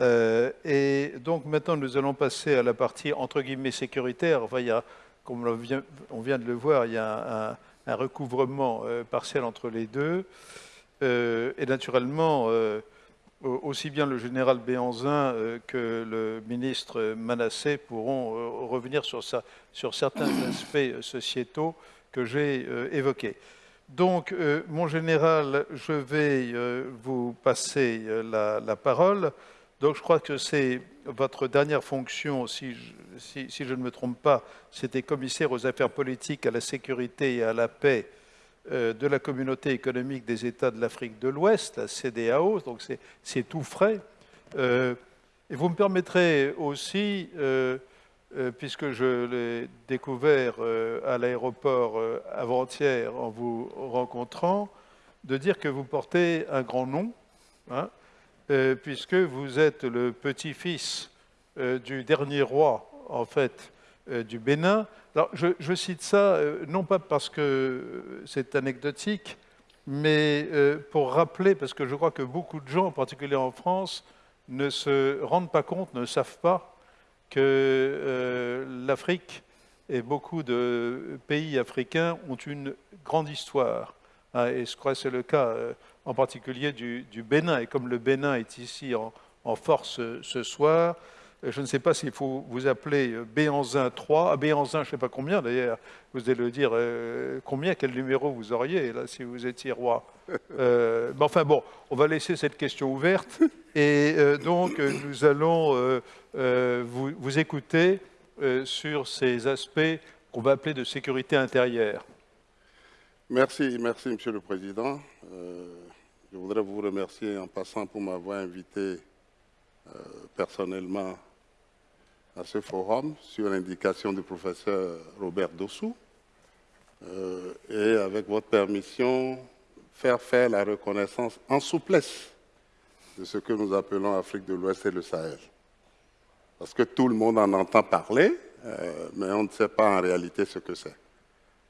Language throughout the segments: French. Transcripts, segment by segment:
Euh, et donc maintenant, nous allons passer à la partie entre guillemets sécuritaire. Enfin, il y a, comme on vient, on vient de le voir, il y a un, recouvrement euh, partiel entre les deux. Euh, et naturellement, aussi bien le général Béanzin que le ministre Manassé pourront revenir sur certains aspects sociétaux que j'ai évoqués. Donc, mon général, je vais vous passer la parole. Donc je crois que c'est votre dernière fonction, si je, ne me trompe pas, c'était commissaire aux affaires politiques, à la sécurité et à la paix euh, de la communauté économique des États de l'Afrique de l'Ouest, la CDAO, donc c'est tout frais. Euh, et vous me permettrez aussi, euh, puisque je l'ai découvert à l'aéroport avant-hier en vous rencontrant, de dire que vous portez un grand nom, hein, euh, puisque vous êtes le petit-fils euh, du dernier roi, en fait, euh, du Bénin. Alors, je, cite ça, non pas parce que c'est anecdotique, mais pour rappeler, parce que je crois que beaucoup de gens, en particulier en France, ne se rendent pas compte, ne savent pas que l'Afrique et beaucoup de pays africains ont une grande histoire. Hein, et je crois que c'est le cas en particulier du, Bénin. Et comme le Bénin est ici en, force ce soir, je ne sais pas s'il faut vous appeler Béanzin 3, à Béanzin, je ne sais pas combien d'ailleurs, vous allez le dire euh, combien, quel numéro vous auriez là si vous étiez roi. Euh, mais enfin bon, on va laisser cette question ouverte et euh, donc nous allons vous, vous, écouter sur ces aspects qu'on va appeler de sécurité intérieure. Merci, merci Monsieur le Président. Je voudrais vous remercier en passant pour m'avoir invité euh, personnellement à ce forum sur l'indication du professeur Robert Dossou. Euh, et avec votre permission, faire faire la reconnaissance en souplesse de ce que nous appelons Afrique de l'Ouest et le Sahel. Parce que tout le monde en entend parler, euh, mais on ne sait pas en réalité ce que c'est.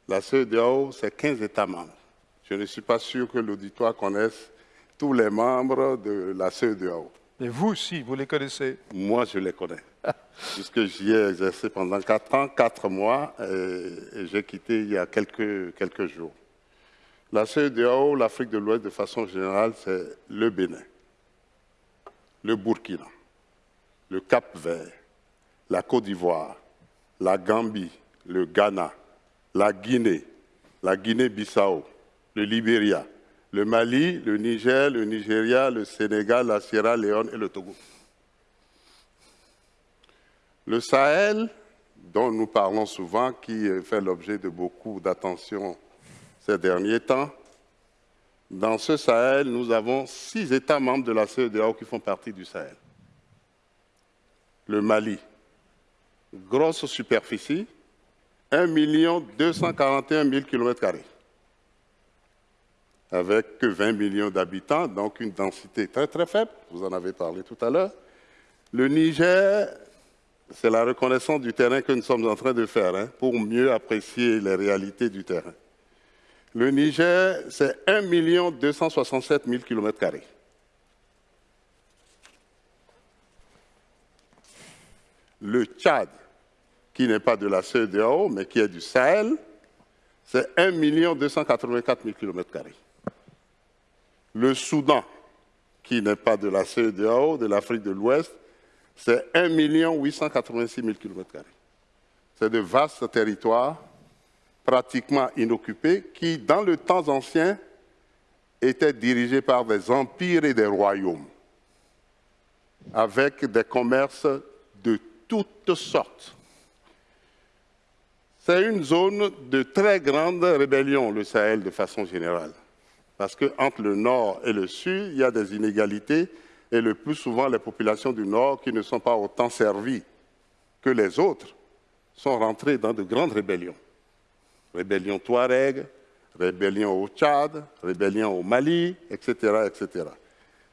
La CEDEAO, c'est 15 États membres. Je ne suis pas sûr que l'auditoire connaisse tous les membres de la CEDEAO. Et vous aussi, vous les connaissez Moi, je les connais. puisque j'y ai exercé pendant 4 ans, 4 mois, et, j'ai quitté il y a quelques, quelques jours. La CEDEAO, l'Afrique de l'Ouest, de façon générale, c'est le Bénin, le Burkina, le Cap-Vert, la Côte d'Ivoire, la Gambie, le Ghana, la Guinée, la Guinée-Bissau, le Libéria, le Mali, le Niger, le Nigeria, le Sénégal, la Sierra Leone et le Togo. Le Sahel, dont nous parlons souvent, qui fait l'objet de beaucoup d'attention ces derniers temps, dans ce Sahel, nous avons six États membres de la CEDEAO qui font partie du Sahel. Le Mali, grosse superficie, 1 241 000 km avec que 20 millions d'habitants, donc une densité très très faible, vous en avez parlé tout à l'heure. Le Niger, c'est la reconnaissance du terrain que nous sommes en train de faire hein, pour mieux apprécier les réalités du terrain. Le Niger, c'est 1 267 000 km. Le Tchad, qui n'est pas de la CEDEAO, mais qui est du Sahel, c'est 1 284 000 km. Le Soudan, qui n'est pas de la CEDEAO, de l'Afrique de l'Ouest, c'est 1 886 000 km. C'est de vastes territoires pratiquement inoccupés qui, dans le temps ancien, étaient dirigés par des empires et des royaumes, avec des commerces de toutes sortes. C'est une zone de très grande rébellion, le Sahel, de façon générale. Parce qu'entre le nord et le sud, il y a des inégalités et le plus souvent, les populations du nord qui ne sont pas autant servies que les autres sont rentrées dans de grandes rébellions. Rébellion Touareg, rébellion au Tchad, rébellion au Mali, etc., etc.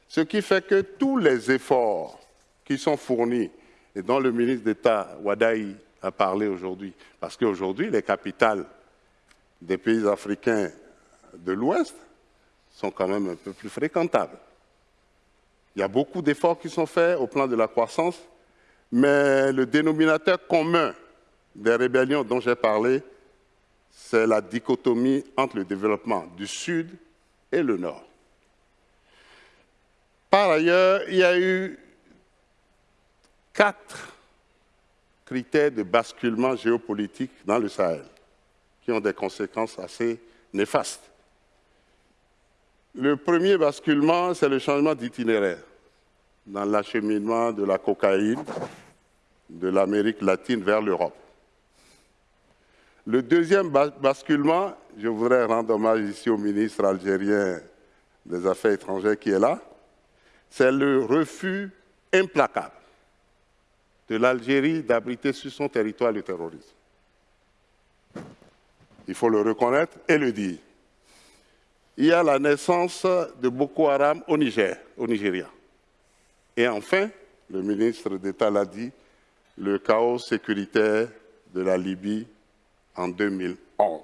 Ce qui fait que tous les efforts qui sont fournis et dont le ministre d'État Wadaï a parlé aujourd'hui, parce qu'aujourd'hui, les capitales des pays africains de l'Ouest sont quand même un peu plus fréquentables. Il y a beaucoup d'efforts qui sont faits au plan de la croissance, mais le dénominateur commun des rébellions dont j'ai parlé, c'est la dichotomie entre le développement du Sud et le Nord. Par ailleurs, il y a eu quatre critères de basculement géopolitique dans le Sahel qui ont des conséquences assez néfastes. Le premier basculement, c'est le changement d'itinéraire dans l'acheminement de la cocaïne de l'Amérique latine vers l'Europe. Le deuxième basculement, je voudrais rendre hommage ici au ministre algérien des Affaires étrangères qui est là, c'est le refus implacable de l'Algérie d'abriter sur son territoire le terrorisme. Il faut le reconnaître et le dire. Il y a la naissance de Boko Haram au Niger, au Nigeria. Et enfin, le ministre d'État l'a dit, le chaos sécuritaire de la Libye en 2011.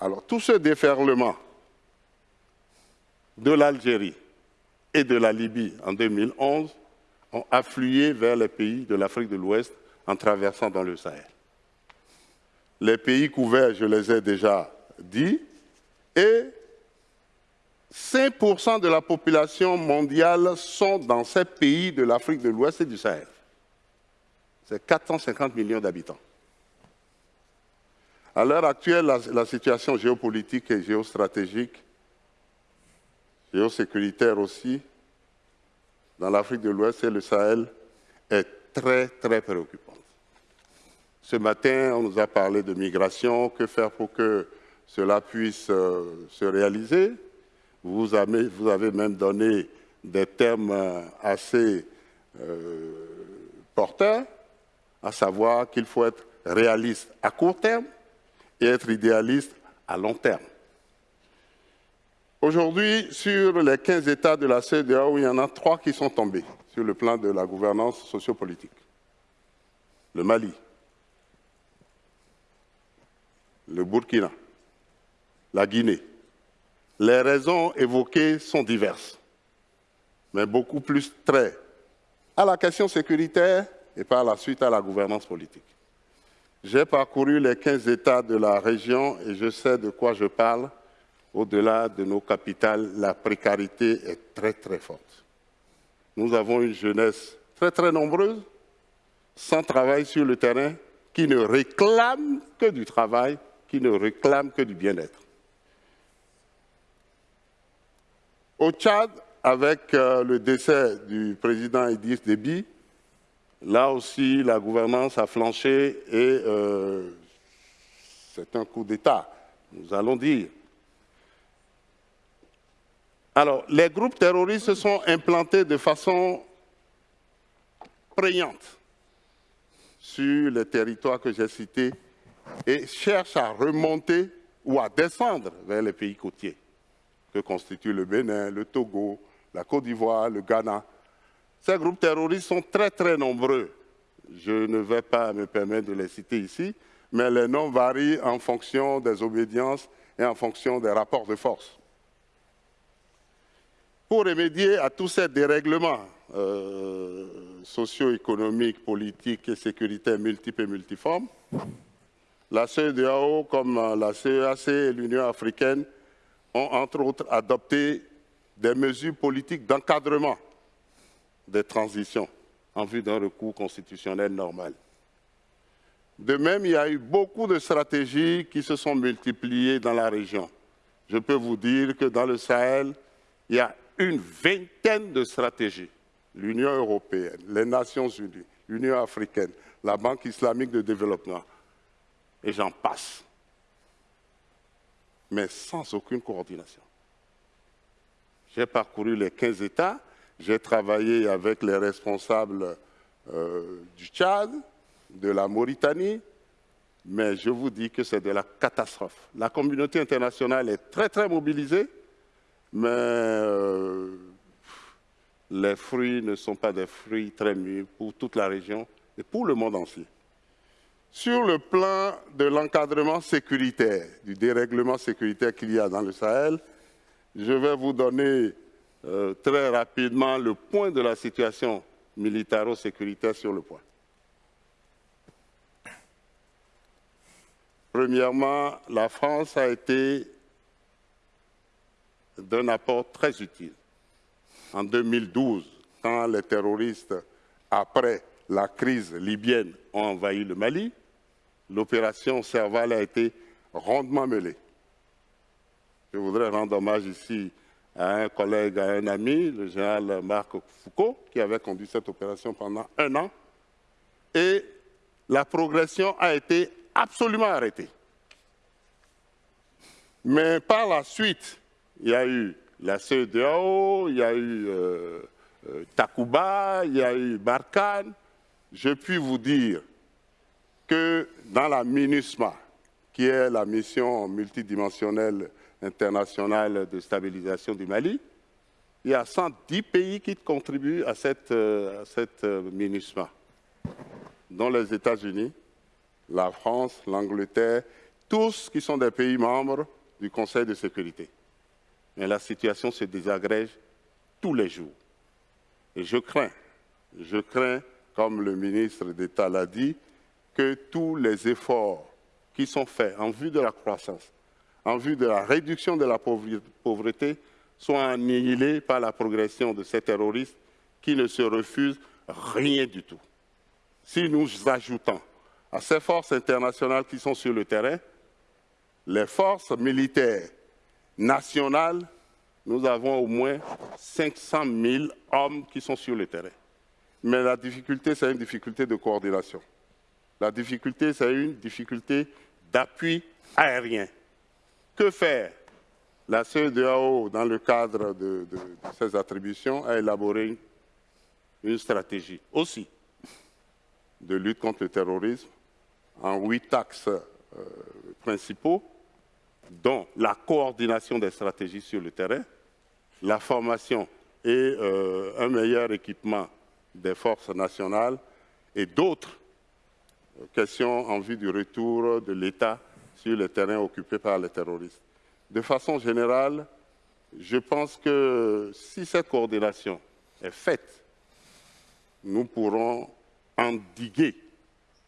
Alors, tout ce déferlement de l'Algérie et de la Libye en 2011 ont afflué vers les pays de l'Afrique de l'Ouest en traversant dans le Sahel. Les pays couverts, je les ai déjà dit, et 5% de la population mondiale sont dans ces pays de l'Afrique de l'Ouest et du Sahel. C'est 450 millions d'habitants. À l'heure actuelle, la, situation géopolitique et géostratégique, géosécuritaire aussi, dans l'Afrique de l'Ouest et le Sahel est très, très préoccupante. Ce matin, on nous a parlé de migration, que faire pour que cela puisse euh, se réaliser. Vous avez, même donné des termes euh, assez euh, porteurs, à savoir qu'il faut être réaliste à court terme et être idéaliste à long terme. Aujourd'hui, sur les 15 États de la CEDEAO, il y en a trois qui sont tombés sur le plan de la gouvernance sociopolitique. Le Mali, le Burkina, la Guinée. Les raisons évoquées sont diverses, mais beaucoup plus très à la question sécuritaire et par la suite à la gouvernance politique. J'ai parcouru les 15 États de la région et je sais de quoi je parle au-delà de nos capitales, la précarité est très très forte. Nous avons une jeunesse très très nombreuse, sans travail sur le terrain, qui ne réclame que du travail, qui ne réclame que du bien-être. Au Tchad, avec euh, le décès du président Idriss Déby, là aussi la gouvernance a flanché et euh, c'est un coup d'État, nous allons dire. Alors, les groupes terroristes se sont implantés de façon prégnante sur les territoires que j'ai cités et cherchent à remonter ou à descendre vers les pays côtiers que constituent le Bénin, le Togo, la Côte d'Ivoire, le Ghana. Ces groupes terroristes sont très très nombreux. Je ne vais pas me permettre de les citer ici, mais les noms varient en fonction des obédiences et en fonction des rapports de force pour remédier à tous ces dérèglements euh, socio-économiques, politiques et sécuritaires multiples et multiformes, la CEDEAO, comme la CEAC et l'Union africaine, ont entre autres adopté des mesures politiques d'encadrement des transitions en vue d'un recours constitutionnel normal. De même, il y a eu beaucoup de stratégies qui se sont multipliées dans la région. Je peux vous dire que dans le Sahel, il y a une vingtaine de stratégies. L'Union européenne, les Nations unies, l'Union africaine, la Banque islamique de développement, et j'en passe. Mais sans aucune coordination. J'ai parcouru les 15 États, j'ai travaillé avec les responsables euh, du Tchad, de la Mauritanie, mais je vous dis que c'est de la catastrophe. La communauté internationale est très très mobilisée, mais euh, les fruits ne sont pas des fruits très mûrs pour toute la région et pour le monde entier. Sur le plan de l'encadrement sécuritaire, du dérèglement sécuritaire qu'il y a dans le Sahel, je vais vous donner euh, très rapidement le point de la situation militaro-sécuritaire sur le point. Premièrement, la France a été d'un apport très utile. En 2012, quand les terroristes, après la crise libyenne, ont envahi le Mali, l'opération Serval a été rondement mêlée. Je voudrais rendre hommage ici à un collègue, à un ami, le général Marc Foucault, qui avait conduit cette opération pendant un an. Et la progression a été absolument arrêtée. Mais par la suite, il y a eu la CEDEAO, il y a eu euh, euh, Takuba, il y a eu Barkhane. Je puis vous dire que dans la MINUSMA, qui est la mission multidimensionnelle internationale de stabilisation du Mali, il y a 110 pays qui contribuent à cette, euh, cette MINUSMA, dont les États-Unis, la France, l'Angleterre, tous qui sont des pays membres du Conseil de sécurité. Mais la situation se désagrège tous les jours. Et je crains, je crains, comme le ministre d'État l'a dit, que tous les efforts qui sont faits en vue de la croissance, en vue de la réduction de la pauvreté, soient annihilés par la progression de ces terroristes qui ne se refusent rien du tout. Si nous ajoutons à ces forces internationales qui sont sur le terrain, les forces militaires nationales, nous avons au moins 500 000 hommes qui sont sur le terrain. Mais la difficulté, c'est une difficulté de coordination. La difficulté, c'est une difficulté d'appui aérien. Que faire? La CEDEAO, dans le cadre de, ses attributions, a élaboré une stratégie aussi de lutte contre le terrorisme en huit axes euh, principaux, dont la coordination des stratégies sur le terrain, la formation et euh, un meilleur équipement des forces nationales et d'autres questions en vue du retour de l'État sur le terrain occupé par les terroristes. De façon générale, je pense que si cette coordination est faite, nous pourrons endiguer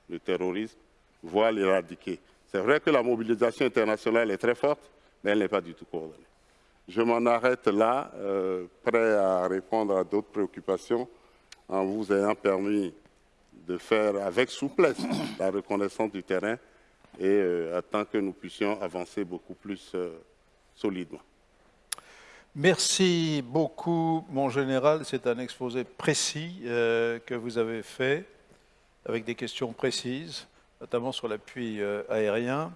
le terrorisme, voire l'éradiquer. C'est vrai que la mobilisation internationale est très forte, mais elle n'est pas du tout coordonnée. Je m'en arrête là, euh, prêt à répondre à d'autres préoccupations, en vous ayant permis de faire avec souplesse la reconnaissance du terrain et euh, attend que nous puissions avancer beaucoup plus euh, solidement. Merci beaucoup, mon général. C'est un exposé précis que vous avez fait, avec des questions précises notamment sur l'appui euh, aérien.